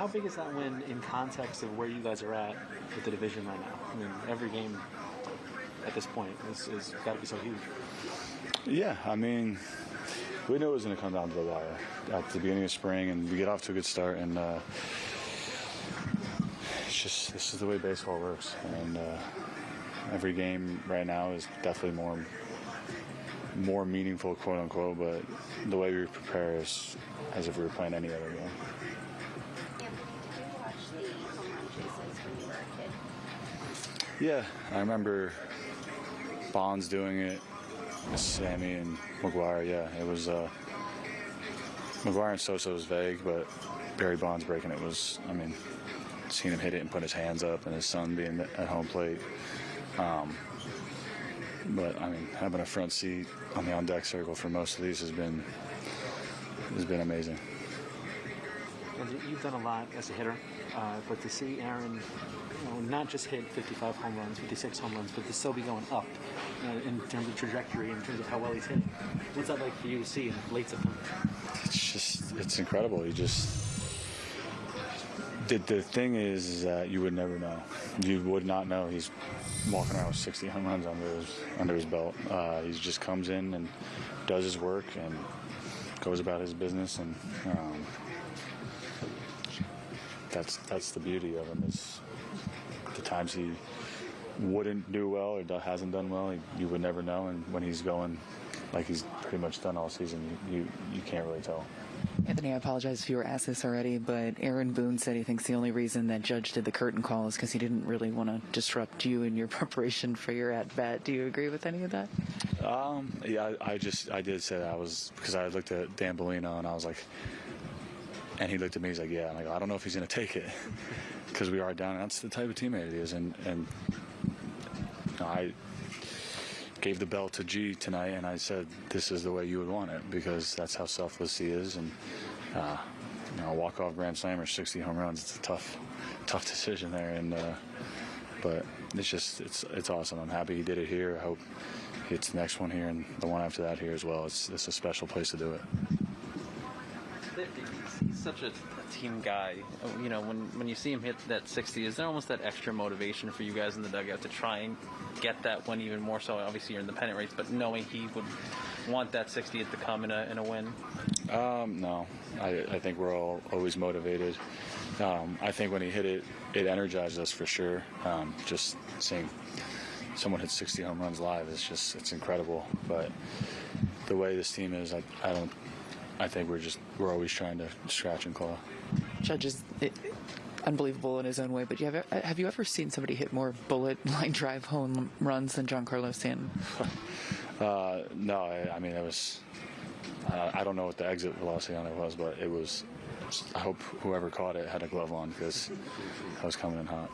How big is that win in context of where you guys are at with the division right now? I mean, every game at this point is, is got to be so huge. Yeah, I mean, we knew it was going to come down to the wire at the beginning of spring, and we get off to a good start. And uh, it's just this is the way baseball works, and uh, every game right now is definitely more more meaningful, quote unquote. But the way we prepare is as if we were playing any other game. Anthony, did you watch the home run chases when you were a kid? Yeah, I remember Bonds doing it, Sammy and McGwire. Yeah, it was. Uh, McGwire and Sosa was vague, but Barry Bonds breaking it was. I mean, seeing him hit it and put his hands up, and his son being at home plate. Um, but I mean, having a front seat on the on deck circle for most of these has been has been amazing. And you- you've done a lot as a hitter, uh, but to see Aaron, you know, not just hit 55 home runs, 56 home runs, but to still be going up you know, in terms of trajectory, in terms of how well he's hitting. What's that like for you to see in late September? It's just it's incredible. He just the, the thing is, is that you would never know. You would not know he's walking around with 60 home runs under his under his belt. Uh, he just comes in and does his work and goes about his business, and um, that's that's the beauty of him. Is the times he wouldn't do well or hasn't done well, you would never know. And when he's going like he's pretty much done all season, you, you, you can't really tell. Anthony, I apologize if you were asked this already, but Aaron Boone said he thinks the only reason that Judge did the curtain call is because he didn't really want to disrupt you in your preparation for your at bat. Do you agree with any of that? Um, yeah, I, I just I did say that I was because I looked at Dan Bellino and I was like, and he looked at me. He's like, yeah. I'm like, I don't know if he's gonna take it because we are down. And that's the type of teammate he is, and and you know, I gave the bell to G tonight, and I said this is the way you would want it because that's how selfless he is, and uh, you know, walk off grand slam or 60 home runs. It's a tough, tough decision there, and uh, but it's just it's it's awesome. I'm happy he did it here. I hope it's the next one here and the one after that here as well. It's it's a special place to do it. He's, he's such a, a team guy. You know, when when you see him hit that 60, is there almost that extra motivation for you guys in the dugout to try and get that one even more so? Obviously, you're in the pennant race, but knowing he would want that 60th to come in a in a win. Um, no, I, I think we're all always motivated. Um, I think when he hit it, it energized us for sure. Um, just seeing someone hit 60 home runs live is just it's incredible. But the way this team is, I, I don't. I think we're just we're always trying to scratch and claw. Judge is it, unbelievable in his own way, but you have have you ever seen somebody hit more bullet line drive home runs than Giancarlo Stanton? Uh, no, I, I mean it was. Uh, I don't know what the exit velocity on it was, but it was. I hope whoever caught it had a glove on because I was coming in hot.